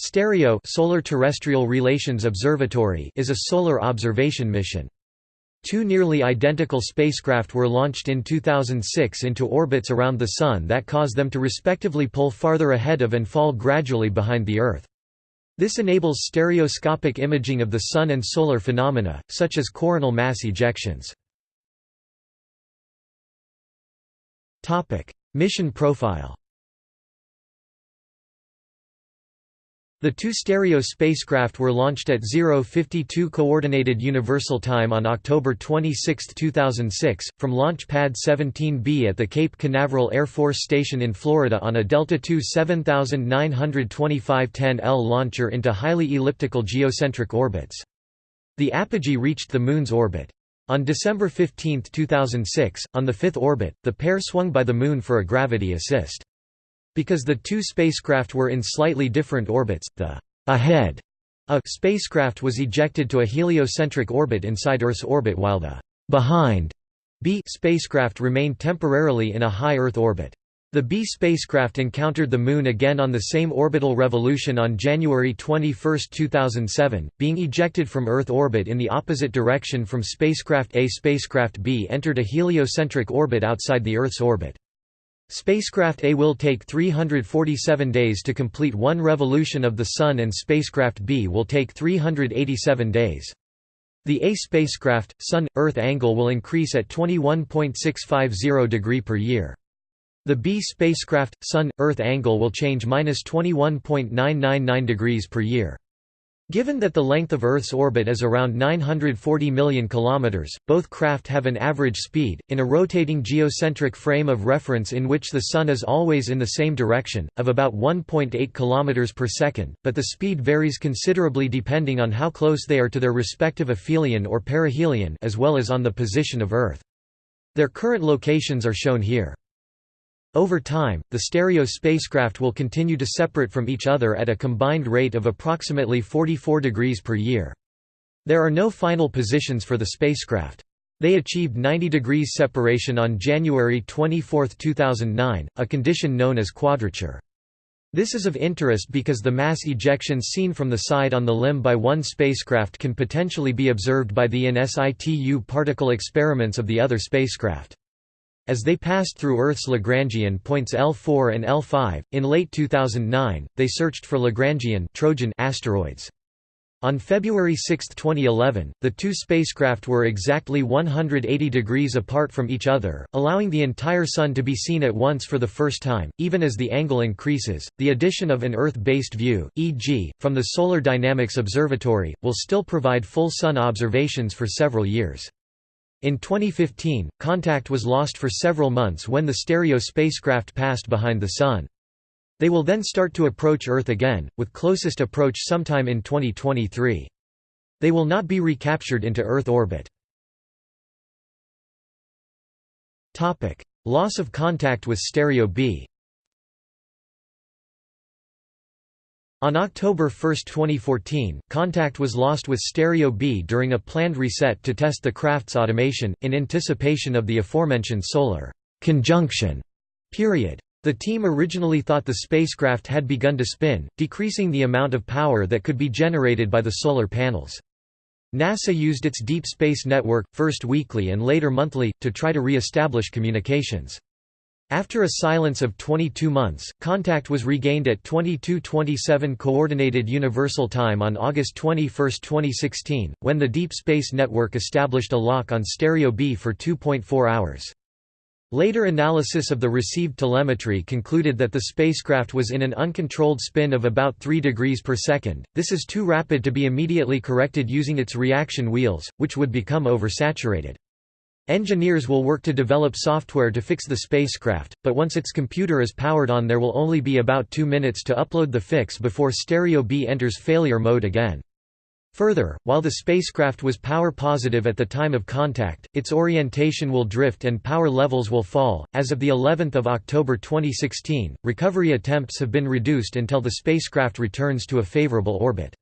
STEREO Solar Terrestrial Relations Observatory is a solar observation mission. Two nearly identical spacecraft were launched in 2006 into orbits around the Sun that cause them to respectively pull farther ahead of and fall gradually behind the Earth. This enables stereoscopic imaging of the Sun and solar phenomena, such as coronal mass ejections. Mission profile The two stereo spacecraft were launched at 052 Coordinated Universal Time on October 26, 2006, from Launch Pad 17B at the Cape Canaveral Air Force Station in Florida on a Delta II 792510L launcher into highly elliptical geocentric orbits. The apogee reached the Moon's orbit. On December 15, 2006, on the fifth orbit, the pair swung by the Moon for a gravity assist. Because the two spacecraft were in slightly different orbits, the ahead a spacecraft was ejected to a heliocentric orbit inside Earth's orbit while the behind B spacecraft remained temporarily in a high Earth orbit. The B spacecraft encountered the Moon again on the same orbital revolution on January 21, 2007, being ejected from Earth orbit in the opposite direction from spacecraft A. Spacecraft B entered a heliocentric orbit outside the Earth's orbit. Spacecraft A will take 347 days to complete one revolution of the Sun and spacecraft B will take 387 days. The A spacecraft, Sun-Earth angle will increase at 21.650 degree per year. The B spacecraft, Sun-Earth angle will change minus 21.999 degrees per year. Given that the length of Earth's orbit is around 940 million kilometers, both craft have an average speed in a rotating geocentric frame of reference in which the sun is always in the same direction of about 1.8 kilometers per second, but the speed varies considerably depending on how close they are to their respective aphelion or perihelion as well as on the position of Earth. Their current locations are shown here. Over time, the stereo spacecraft will continue to separate from each other at a combined rate of approximately 44 degrees per year. There are no final positions for the spacecraft. They achieved 90 degrees separation on January 24, 2009, a condition known as quadrature. This is of interest because the mass ejections seen from the side on the limb by one spacecraft can potentially be observed by the in situ particle experiments of the other spacecraft. As they passed through Earth's Lagrangian points L4 and L5, in late 2009, they searched for Lagrangian Trojan asteroids. On February 6, 2011, the two spacecraft were exactly 180 degrees apart from each other, allowing the entire Sun to be seen at once for the first time. Even as the angle increases, the addition of an Earth based view, e.g., from the Solar Dynamics Observatory, will still provide full Sun observations for several years. In 2015, contact was lost for several months when the stereo spacecraft passed behind the Sun. They will then start to approach Earth again, with closest approach sometime in 2023. They will not be recaptured into Earth orbit. Loss of contact with Stereo B On October 1, 2014, contact was lost with Stereo B during a planned reset to test the craft's automation, in anticipation of the aforementioned solar conjunction period. The team originally thought the spacecraft had begun to spin, decreasing the amount of power that could be generated by the solar panels. NASA used its Deep Space Network, first weekly and later monthly, to try to re-establish communications. After a silence of 22 months, contact was regained at 22:27 Coordinated Universal Time on August 21, 2016, when the Deep Space Network established a lock on Stereo B for 2.4 hours. Later analysis of the received telemetry concluded that the spacecraft was in an uncontrolled spin of about 3 degrees per second. This is too rapid to be immediately corrected using its reaction wheels, which would become oversaturated. Engineers will work to develop software to fix the spacecraft, but once its computer is powered on there will only be about two minutes to upload the fix before Stereo B enters failure mode again. Further, while the spacecraft was power positive at the time of contact, its orientation will drift and power levels will fall. As of the 11th of October 2016, recovery attempts have been reduced until the spacecraft returns to a favorable orbit.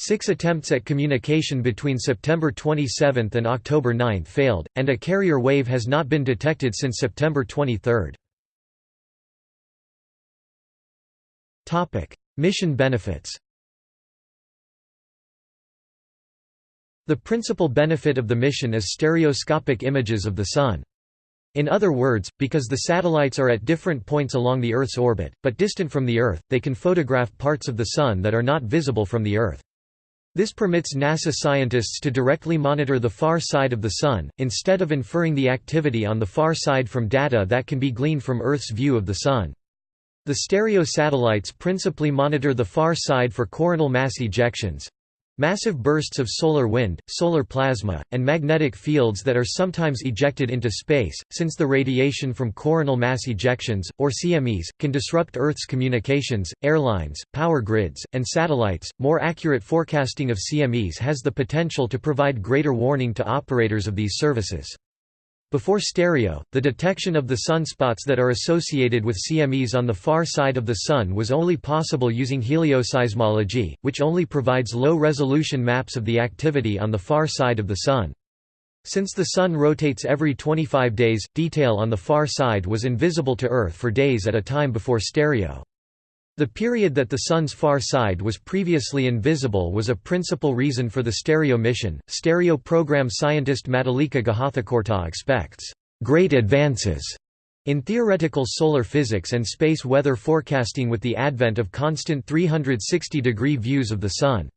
Six attempts at communication between September 27 and October 9 failed, and a carrier wave has not been detected since September 23. Mission benefits The principal benefit of the mission is stereoscopic images of the Sun. In other words, because the satellites are at different points along the Earth's orbit, but distant from the Earth, they can photograph parts of the Sun that are not visible from the Earth. This permits NASA scientists to directly monitor the far side of the Sun, instead of inferring the activity on the far side from data that can be gleaned from Earth's view of the Sun. The stereo satellites principally monitor the far side for coronal mass ejections, Massive bursts of solar wind, solar plasma, and magnetic fields that are sometimes ejected into space, since the radiation from coronal mass ejections, or CMEs, can disrupt Earth's communications, airlines, power grids, and satellites. More accurate forecasting of CMEs has the potential to provide greater warning to operators of these services. Before stereo, the detection of the sunspots that are associated with CMEs on the far side of the Sun was only possible using helioseismology, which only provides low-resolution maps of the activity on the far side of the Sun. Since the Sun rotates every 25 days, detail on the far side was invisible to Earth for days at a time before stereo. The period that the Sun's far side was previously invisible was a principal reason for the stereo mission. Stereo program scientist Madhulika Guhathakurta expects great advances in theoretical solar physics and space weather forecasting with the advent of constant 360-degree views of the Sun.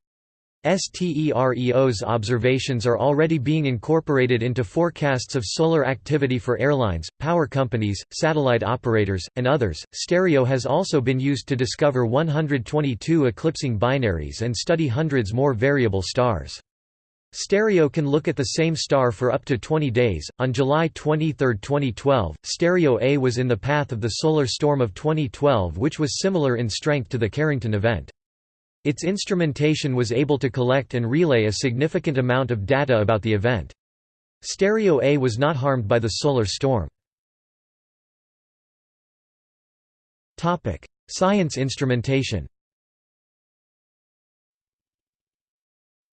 STEREO's observations are already being incorporated into forecasts of solar activity for airlines, power companies, satellite operators, and others. Stereo has also been used to discover 122 eclipsing binaries and study hundreds more variable stars. Stereo can look at the same star for up to 20 days. On July 23, 2012, Stereo A was in the path of the solar storm of 2012, which was similar in strength to the Carrington event. Its instrumentation was able to collect and relay a significant amount of data about the event. Stereo A was not harmed by the solar storm. Science instrumentation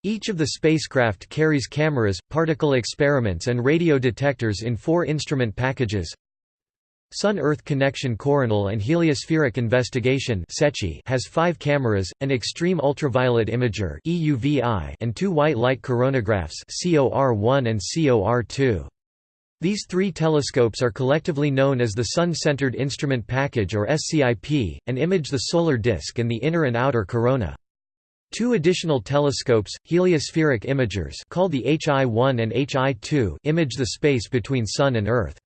Each of the spacecraft carries cameras, particle experiments and radio detectors in four instrument packages Sun-Earth Connection Coronal and Heliospheric Investigation has five cameras, an Extreme Ultraviolet Imager and two white light coronagraphs COR1 and COR2. These three telescopes are collectively known as the Sun-Centered Instrument Package or SCIP, and image the solar disk and the inner and outer corona. Two additional telescopes, heliospheric imagers called the HI-1 and HI-2 image the space between Sun and Earth.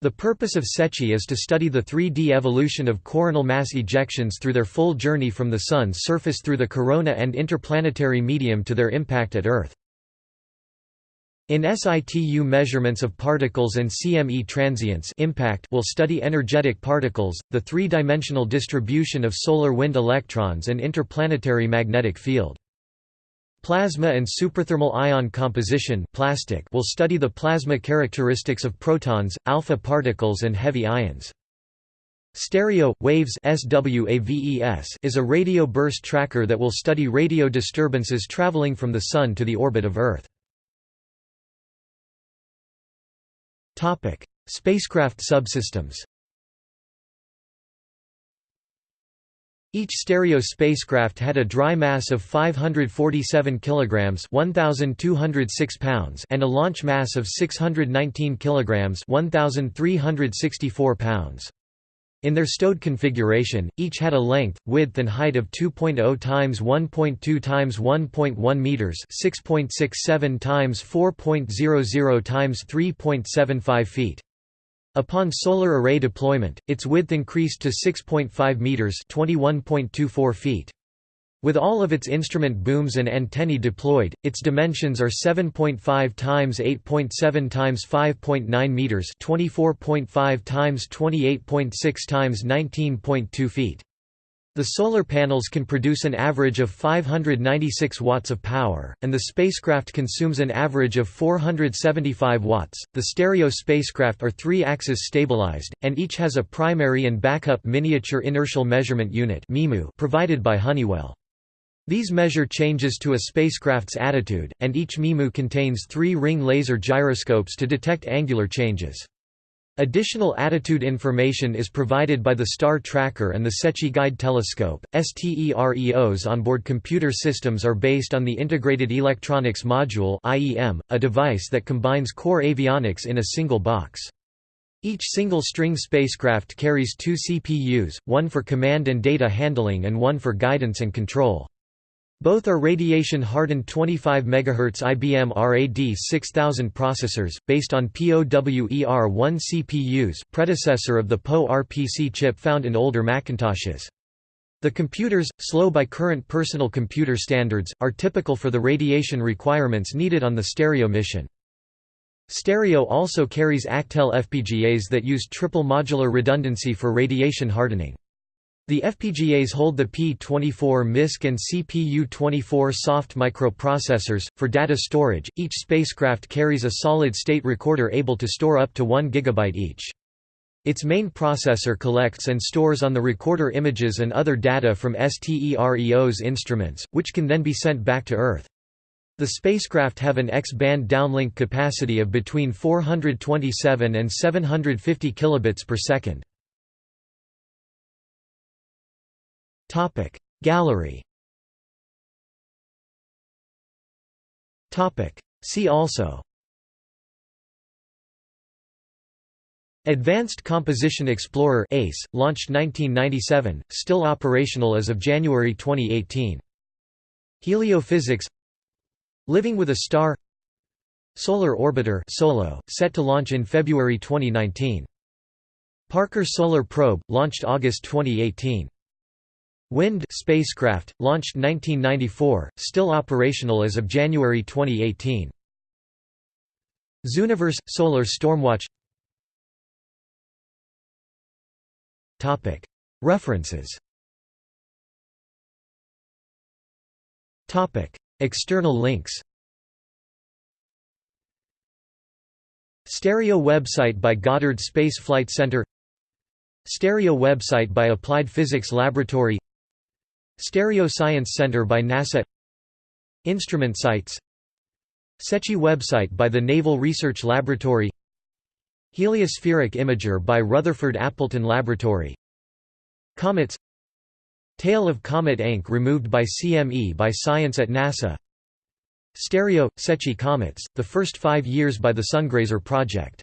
The purpose of SECCHI is to study the 3D evolution of coronal mass ejections through their full journey from the Sun's surface through the corona and interplanetary medium to their impact at Earth. In situ measurements of particles and CME transients impact will study energetic particles, the three-dimensional distribution of solar wind electrons and interplanetary magnetic field. Plasma and superthermal ion composition plastic will study the plasma characteristics of protons, alpha particles and heavy ions. Stereo Waves is a radio burst tracker that will study radio disturbances traveling from the Sun to the orbit of Earth. Spacecraft subsystems Each stereo spacecraft had a dry mass of 547 kilograms, 1206 pounds, and a launch mass of 619 kilograms, 1364 pounds. In their stowed configuration, each had a length, width and height of 2.0 times 1.2 times 1.1 meters, 6.67 times 4.00 times 3.75 feet. Upon solar array deployment, its width increased to 6.5 meters (21.24 feet). With all of its instrument booms and antennae deployed, its dimensions are 7.5 times 8.7 times 5.9 meters, 24.5 times 28.6 times 19.2 feet. The solar panels can produce an average of 596 watts of power, and the spacecraft consumes an average of 475 watts. The stereo spacecraft are three axis stabilized, and each has a primary and backup miniature inertial measurement unit provided by Honeywell. These measure changes to a spacecraft's attitude, and each MIMU contains three ring laser gyroscopes to detect angular changes. Additional attitude information is provided by the Star Tracker and the Secchi Guide Telescope. STEREO's onboard computer systems are based on the Integrated Electronics Module (IEM), a device that combines core avionics in a single box. Each single-string spacecraft carries two CPUs, one for command and data handling and one for guidance and control. Both are radiation-hardened 25 MHz IBM RAD 6000 processors, based on POWER1 CPUs predecessor of the PowerPC chip found in older Macintoshes. The computers, slow by current personal computer standards, are typical for the radiation requirements needed on the Stereo mission. Stereo also carries Actel FPGAs that use triple modular redundancy for radiation hardening. The FPGAs hold the P24 MISC and CPU24 soft microprocessors. For data storage, each spacecraft carries a solid state recorder able to store up to 1 GB each. Its main processor collects and stores on the recorder images and other data from STEREO's instruments, which can then be sent back to Earth. The spacecraft have an X-band downlink capacity of between 427 and 750 kilobits per second. Topic Gallery Topic See also Advanced Composition Explorer ACE, launched 1997, still operational as of January 2018. Heliophysics Living with a Star Solar Orbiter SOLO, set to launch in February 2019. Parker Solar Probe, launched August 2018. WIND spacecraft, launched 1994, still operational as of January 2018. Zooniverse – Solar Stormwatch. References. External links. Stereo website by Goddard Space Flight Center. Stereo website by Applied Physics Laboratory Stereo Science Center by NASA. Instrument sites. Secchi website by the Naval Research Laboratory. Heliospheric Imager by Rutherford Appleton Laboratory. Comets. Tail of Comet Encke removed by CME by Science at NASA. Stereo – Secchi comets, the first five years by the Sungrazer project